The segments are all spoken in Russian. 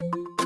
you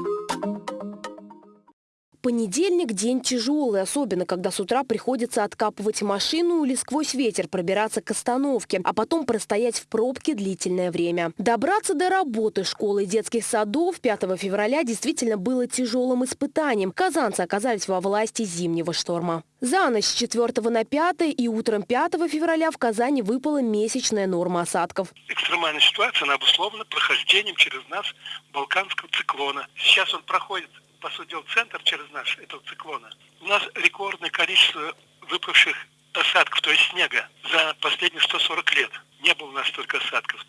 Понедельник – день тяжелый, особенно когда с утра приходится откапывать машину или сквозь ветер пробираться к остановке, а потом простоять в пробке длительное время. Добраться до работы, школы и детских садов 5 февраля действительно было тяжелым испытанием. Казанцы оказались во власти зимнего шторма. За ночь с 4 на 5 и утром 5 февраля в Казани выпала месячная норма осадков. Экстремальная ситуация, она обусловлена прохождением через нас балканского циклона. Сейчас он проходит по сути центр через наш этого циклона, у нас рекордное количество выпавших осадков, то есть снега, за последние 140 лет. Не было у нас столько осадков.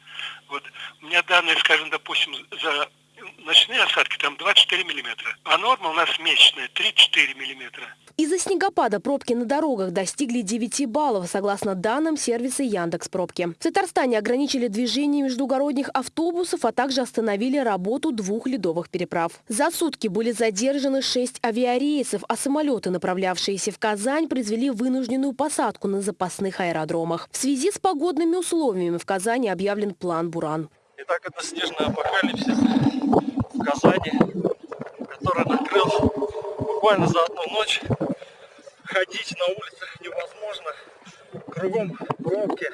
Вот. У меня данные, скажем, допустим, за ночные осадки там 24 миллиметра, а норма у нас месячная 3-4 миллиметра. Из-за снегопада пробки на дорогах достигли 9 баллов, согласно данным сервиса Яндекс Пробки. В Татарстане ограничили движение междугородних автобусов, а также остановили работу двух ледовых переправ. За сутки были задержаны 6 авиарейсов, а самолеты, направлявшиеся в Казань, произвели вынужденную посадку на запасных аэродромах. В связи с погодными условиями в Казани объявлен план «Буран». Итак, это снежный апокалипсис в Казани, который накрыл буквально за одну ночь. Ходить на улицах невозможно. Кругом пробки.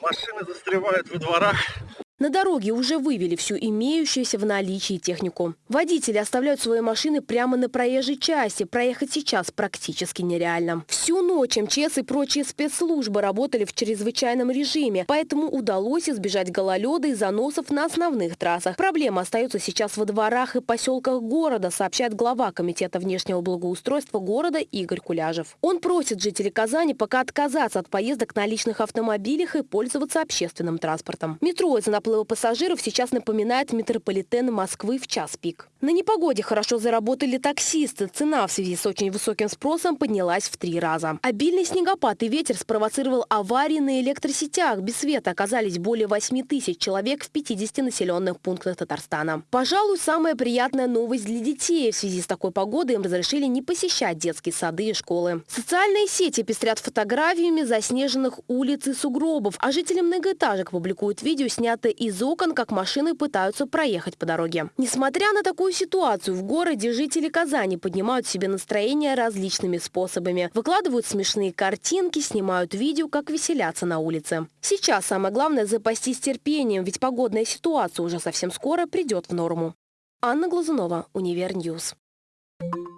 Машины застревают во дворах. На дороге уже вывели всю имеющуюся в наличии технику. Водители оставляют свои машины прямо на проезжей части. Проехать сейчас практически нереально. Всю ночь МЧС и прочие спецслужбы работали в чрезвычайном режиме, поэтому удалось избежать гололеда и заносов на основных трассах. Проблема остается сейчас во дворах и поселках города, сообщает глава Комитета внешнего благоустройства города Игорь Куляжев. Он просит жителей Казани пока отказаться от поездок на личных автомобилях и пользоваться общественным транспортом. Метро из наплыва пассажиров сейчас напоминает метрополитен Москвы в час пик. На непогоде хорошо заработали таксисты. Цена в связи с очень высоким спросом поднялась в три раза. Обильный снегопад и ветер спровоцировал аварии на электросетях. Без света оказались более 8 тысяч человек в 50 населенных пунктах Татарстана. Пожалуй, самая приятная новость для детей. В связи с такой погодой им разрешили не посещать детские сады и школы. Социальные сети пестрят фотографиями заснеженных улиц и сугробов, а жители многоэтажек публикуют видео, снятые из окон, как машины пытаются проехать по дороге. Несмотря на такую ситуацию, в городе жители Казани поднимают себе настроение различными способами. Выкладывают смешные картинки, снимают видео, как веселятся на улице. Сейчас самое главное запастись терпением, ведь погодная ситуация уже совсем скоро придет в норму. Анна Глазунова, Универньюз. Thank you.